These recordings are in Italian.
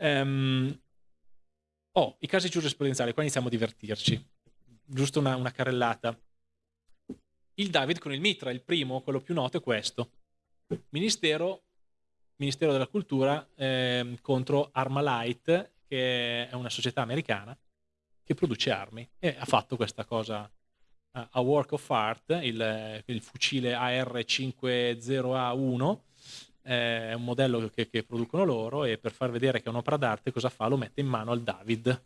Um, oh, i casi giurisprudenziali, qua iniziamo a divertirci. Giusto una, una carrellata. Il David con il Mitra, il primo, quello più noto è questo. Ministero, Ministero della Cultura eh, contro Armalite, che è una società americana che produce armi e ha fatto questa cosa uh, a work of art, il, il fucile AR50A1 eh, è un modello che, che, producono loro e per far vedere che è un'opera d'arte cosa fa? Lo mette in mano al David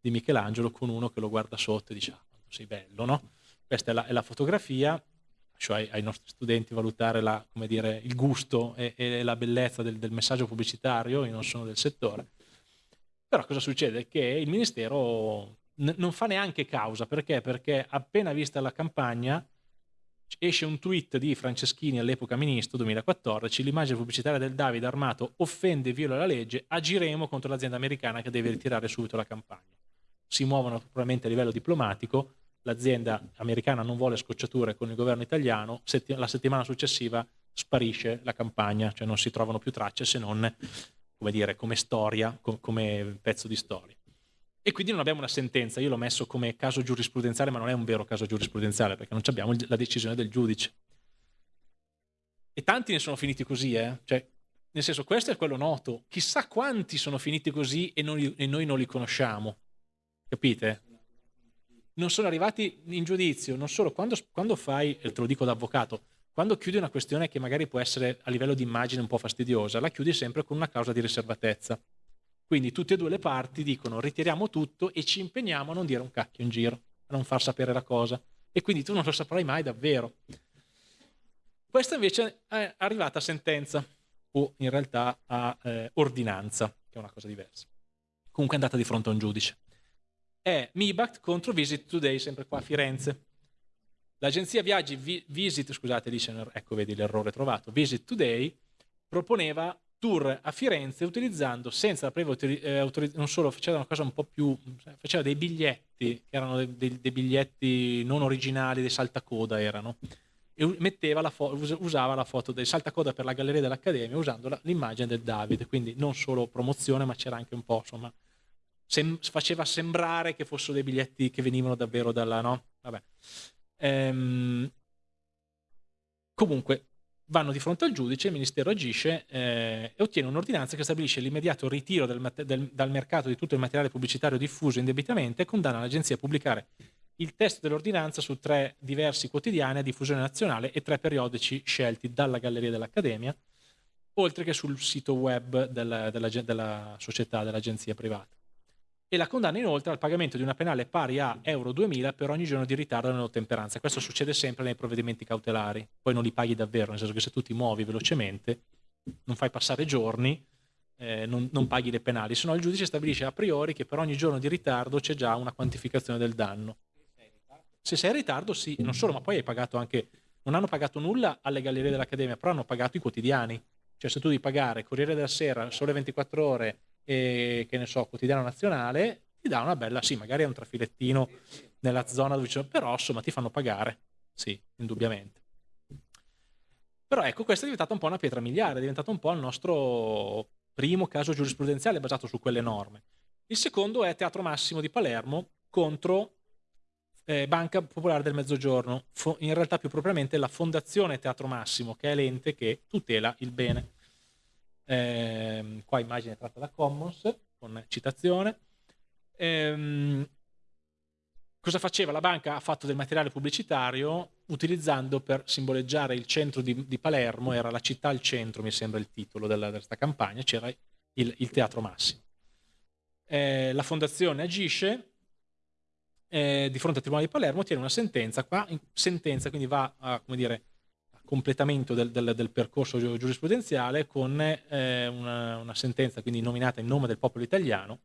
di Michelangelo con uno che lo guarda sotto e dice ah, sei bello, no? Questa è la, è la fotografia, lascio ai, ai, nostri studenti valutare la, dire, il gusto e, e la bellezza del, del, messaggio pubblicitario, io non sono del settore. Però cosa succede? Che il Ministero non fa neanche causa, perché? Perché appena vista la campagna esce un tweet di Franceschini all'epoca ministro 2014 l'immagine pubblicitaria del Davide armato offende e viola la legge agiremo contro l'azienda americana che deve ritirare subito la campagna. Si muovono probabilmente a livello diplomatico l'azienda americana non vuole scocciature con il governo italiano la settimana successiva sparisce la campagna cioè non si trovano più tracce se non come dire come storia come pezzo di storia e quindi non abbiamo una sentenza, io l'ho messo come caso giurisprudenziale, ma non è un vero caso giurisprudenziale, perché non abbiamo la decisione del giudice. E tanti ne sono finiti così, eh? Cioè, nel senso, questo è quello noto. Chissà quanti sono finiti così e, non, e noi non li conosciamo. Capite? Non sono arrivati in giudizio, non solo, quando, quando fai, te lo dico da avvocato, quando chiudi una questione che magari può essere a livello di immagine un po' fastidiosa, la chiudi sempre con una causa di riservatezza. Quindi tutte e due le parti dicono ritiriamo tutto e ci impegniamo a non dire un cacchio in giro, a non far sapere la cosa. E quindi tu non lo saprai mai davvero. Questa invece è arrivata a sentenza, o in realtà a eh, ordinanza, che è una cosa diversa. Comunque è andata di fronte a un giudice. È MIBACT contro Visit Today, sempre qua a Firenze. L'agenzia viaggi Visit, scusate, dice, ecco vedi l'errore trovato, Visit Today proponeva tour a Firenze utilizzando senza la previa eh, autorizzazione, non solo faceva una cosa un po' più, faceva dei biglietti, che erano dei, dei, dei biglietti non originali, dei saltacoda erano, e metteva la usava la foto del saltacoda per la galleria dell'Accademia usando l'immagine del David, quindi non solo promozione ma c'era anche un po', insomma, sem faceva sembrare che fossero dei biglietti che venivano davvero dalla, no? Vabbè. Ehm, comunque, vanno di fronte al giudice, il Ministero agisce eh, e ottiene un'ordinanza che stabilisce l'immediato ritiro del, del, dal mercato di tutto il materiale pubblicitario diffuso indebitamente e condanna l'agenzia a pubblicare il testo dell'ordinanza su tre diversi quotidiani a diffusione nazionale e tre periodici scelti dalla Galleria dell'Accademia, oltre che sul sito web della, della, della società, dell'agenzia privata e la condanna inoltre al pagamento di una penale pari a euro 2000 per ogni giorno di ritardo nell'ottemperanza. Questo succede sempre nei provvedimenti cautelari, poi non li paghi davvero, nel senso che se tu ti muovi velocemente, non fai passare giorni, eh, non, non, paghi le penali, se no il giudice stabilisce a priori che per ogni giorno di ritardo c'è già una quantificazione del danno. Se sei in ritardo sì, non solo, ma poi hai pagato anche, non hanno pagato nulla alle gallerie dell'Accademia, però hanno pagato i quotidiani. Cioè se tu devi pagare Corriere della Sera, Sole 24 Ore, e, che ne so, quotidiano nazionale, ti dà una bella, sì, magari è un trafilettino nella zona dove c'è, però insomma ti fanno pagare, sì, indubbiamente. Però ecco, questa è diventata un po' una pietra miliare, è diventato un po' il nostro primo caso giurisprudenziale basato su quelle norme. Il secondo è Teatro Massimo di Palermo contro eh, Banca Popolare del Mezzogiorno, in realtà più propriamente la Fondazione Teatro Massimo, che è l'ente che tutela il bene eh, qua immagine tratta da Commons con citazione. Ehm, cosa faceva? La banca ha fatto del materiale pubblicitario utilizzando per simboleggiare il centro di, di Palermo, era la città al centro, mi sembra il titolo della, questa campagna, c'era il, il, Teatro Massimo. Eh, la fondazione agisce eh, di fronte al Tribunale di Palermo, ottiene una sentenza, qua sentenza quindi va a, come dire, completamento del, del, del percorso giurisprudenziale con eh, una, una, sentenza quindi nominata in nome del popolo italiano,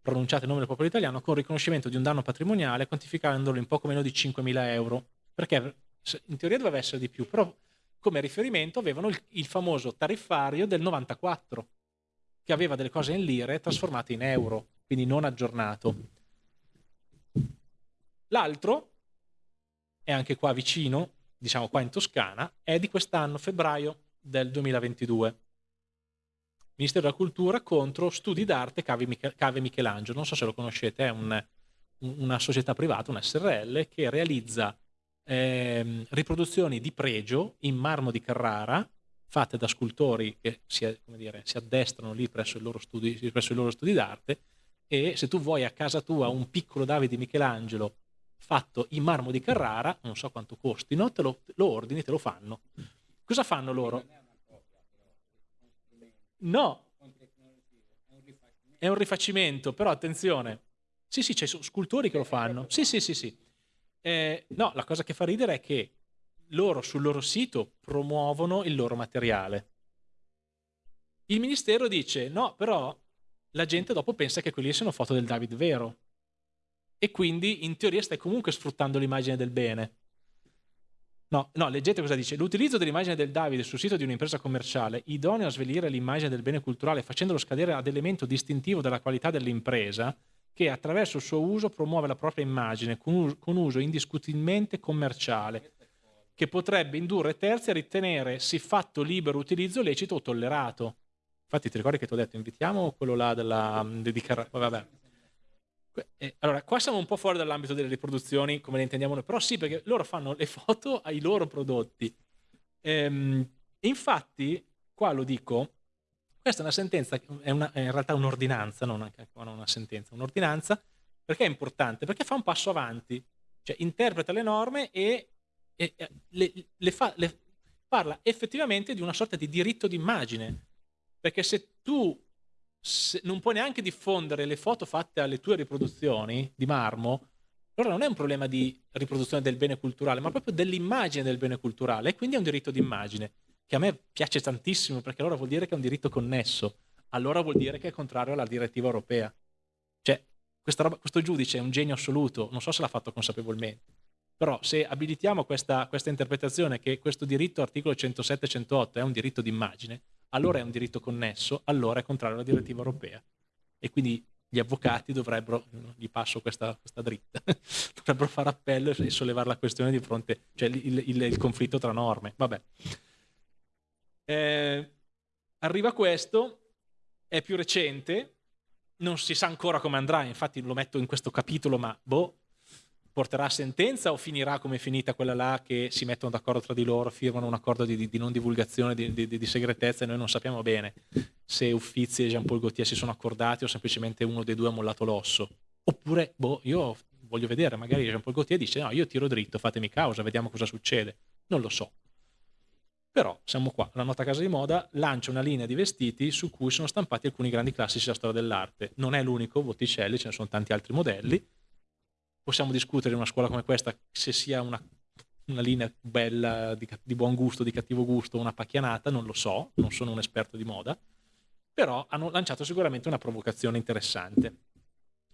pronunciata in nome del popolo italiano, con riconoscimento di un danno patrimoniale quantificandolo in poco meno di 5.000 euro, perché in teoria doveva essere di più, però come riferimento avevano il, il famoso tariffario del 94, che aveva delle cose in lire trasformate in euro, quindi non aggiornato. L'altro, è anche qua vicino, diciamo qua in Toscana, è di quest'anno, febbraio del 2022. Ministero della Cultura contro Studi d'Arte Cave, Michelangelo. Non so se lo conoscete, è un, una società privata, un SRL, che realizza eh, riproduzioni di pregio in marmo di Carrara fatte da scultori che si, dire, si addestrano lì presso, i loro studi, presso i loro studi d'arte e se tu vuoi a casa tua un piccolo Davide Michelangelo fatto in marmo di Carrara, non so quanto costino, te lo, lo ordini, te lo fanno. Cosa fanno loro? No, è un rifacimento, però attenzione. Sì, sì, sono scultori che lo fanno. Sì, sì, sì, sì. Eh, no, la cosa che fa ridere è che loro sul loro sito promuovono il loro materiale. Il ministero dice no, però la gente dopo pensa che quelli siano foto del David vero. E quindi in teoria stai comunque sfruttando l'immagine del bene. No, no, leggete cosa dice. L'utilizzo dell'immagine del Davide sul sito di un'impresa commerciale, idoneo a svelire l'immagine del bene culturale facendolo scadere ad elemento distintivo della qualità dell'impresa, che attraverso il suo uso promuove la propria immagine con uso, indiscutibilmente commerciale, che potrebbe indurre terzi a ritenere siffatto libero utilizzo lecito o tollerato. Infatti ti ricordi che ti ho detto invitiamo quello là della, di, di vabbè, eh, allora, qua siamo un po' fuori dall'ambito delle riproduzioni come le intendiamo noi, però sì, perché loro fanno le foto ai loro prodotti. Ehm, infatti, qua lo dico, questa è una sentenza, è, una, è in realtà un'ordinanza, non, anche, una sentenza, un'ordinanza, perché è importante? Perché fa un passo avanti, cioè interpreta le norme e, e le, le, fa, le parla effettivamente di una sorta di diritto d'immagine, perché se tu non puoi neanche diffondere le foto fatte alle tue riproduzioni di marmo, allora non è un problema di riproduzione del bene culturale, ma proprio dell'immagine del bene culturale, e quindi è un diritto d'immagine, che a me piace tantissimo, perché allora vuol dire che è un diritto connesso, allora vuol dire che è contrario alla direttiva europea. Cioè, roba, questo giudice è un genio assoluto, non so se l'ha fatto consapevolmente, però se abilitiamo questa, questa interpretazione che questo diritto, articolo 107-108, è un diritto d'immagine, allora è un diritto connesso, allora è contrario alla direttiva europea. E quindi gli avvocati dovrebbero, gli passo questa, questa dritta, dovrebbero fare appello e sollevare la questione di fronte, cioè il, il, il conflitto tra norme. Vabbè. Eh, arriva questo, è più recente, non si sa ancora come andrà, infatti lo metto in questo capitolo, ma boh, porterà a sentenza o finirà come è finita quella là che si mettono d'accordo tra di loro, firmano un accordo di, di, di non divulgazione, di, di, segretezza e noi non sappiamo bene se Uffizi e Jean-Paul Gaultier si sono accordati o semplicemente uno dei due ha mollato l'osso. Oppure, boh, io voglio vedere, magari Jean-Paul Gaultier dice no, io tiro dritto, fatemi causa, vediamo cosa succede. Non lo so. Però siamo qua, la nota casa di moda lancia una linea di vestiti su cui sono stampati alcuni grandi classici della storia dell'arte. Non è l'unico, Botticelli, ce ne sono tanti altri modelli, possiamo discutere in una scuola come questa se sia una, una linea bella, di, di, buon gusto, di cattivo gusto, una pacchianata, non lo so, non sono un esperto di moda, però hanno lanciato sicuramente una provocazione interessante,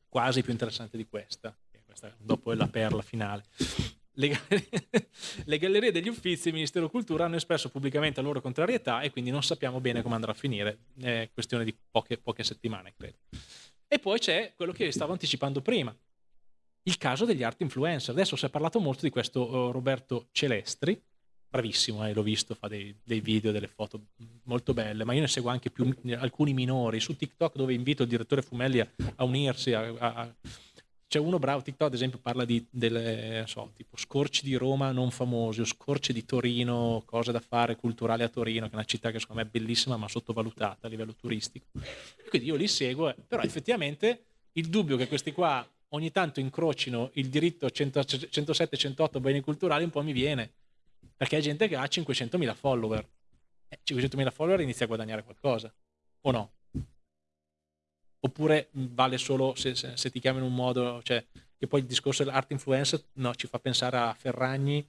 quasi più interessante di questa, questa dopo è la perla finale. Le gallerie, le gallerie degli uffizi e il Ministero Cultura hanno espresso pubblicamente la loro contrarietà e quindi non sappiamo bene come andrà a finire, è questione di poche, poche settimane, credo. E poi c'è quello che stavo anticipando prima, il caso degli art influencer. Adesso si è parlato molto di questo uh, Roberto Celestri, bravissimo, eh, l'ho visto, fa dei, dei, video, delle foto molto belle, ma io ne seguo anche più, alcuni minori su TikTok dove invito il direttore Fumelli a, a unirsi. A, a... C'è uno bravo TikTok, ad esempio, parla di delle, so, tipo scorci di Roma non famosi o scorci di Torino, cose da fare culturali a Torino, che è una città che secondo me è bellissima ma sottovalutata a livello turistico. Quindi io li seguo, eh, però effettivamente il dubbio che questi qua ogni tanto incrocino il diritto 107-108 beni culturali un po' mi viene, perché è gente che ha 500.000 follower. Eh, 500.000 follower inizia a guadagnare qualcosa, o no? Oppure vale solo se, se, se ti chiami in un modo, cioè, che poi il discorso dell'art influencer no, ci fa pensare a Ferragni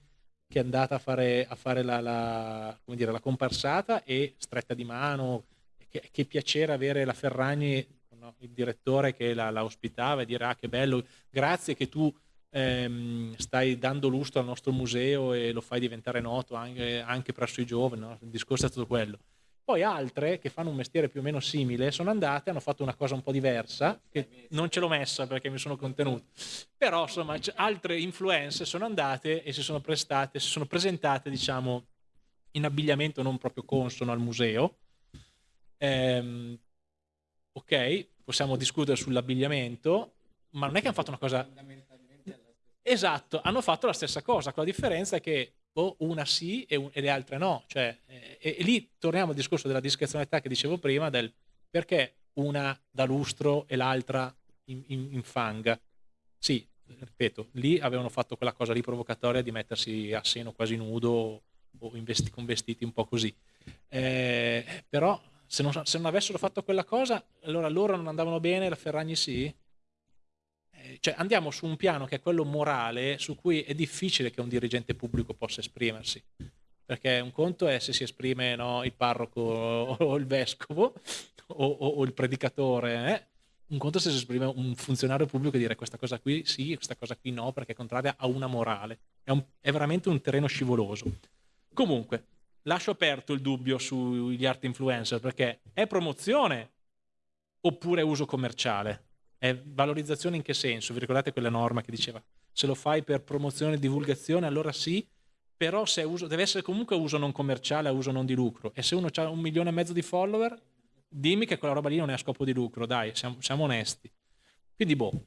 che è andata a fare, a fare la, la, dire, la, comparsata e stretta di mano, che, che piacere avere la Ferragni no? il direttore che la, la, ospitava e dire ah che bello, grazie che tu ehm, stai dando lustro al nostro museo e lo fai diventare noto anche, anche presso i giovani, no? il discorso è stato quello. Poi altre che fanno un mestiere più o meno simile sono andate, hanno fatto una cosa un po' diversa, che non ce l'ho messa perché mi sono contenuto, però insomma altre influenze sono andate e si sono prestate, si sono presentate diciamo in abbigliamento non proprio consono al museo, Ehm, ok, possiamo discutere sull'abbigliamento, ma non è che hanno fatto una cosa... Esatto, hanno fatto la stessa cosa, con la differenza che oh, una sì e, un, e, le altre no. Cioè, eh, e, lì torniamo al discorso della discrezionalità che dicevo prima, del perché una da lustro e l'altra in, in, in fang. Sì, ripeto, lì avevano fatto quella cosa lì provocatoria di mettersi a seno quasi nudo o vesti, con vestiti un po' così. Eh, però se non, se non, avessero fatto quella cosa, allora loro non andavano bene, la Ferragni sì? Eh, cioè andiamo su un piano che è quello morale, su cui è difficile che un dirigente pubblico possa esprimersi. Perché un conto è se si esprime no, il parroco o il vescovo o, o, o il predicatore, eh? un conto se si esprime un funzionario pubblico e dire questa cosa qui sì, questa cosa qui no, perché è contraria a una morale. È, un, è veramente un terreno scivoloso. Comunque, lascio aperto il dubbio sugli art influencer perché è promozione oppure uso commerciale? È valorizzazione in che senso? Vi ricordate quella norma che diceva se lo fai per promozione e divulgazione allora sì, però se uso, deve essere comunque uso non commerciale, uso non di lucro. E se uno ha un milione e mezzo di follower, dimmi che quella roba lì non è a scopo di lucro, dai, siamo, siamo onesti. Quindi boh,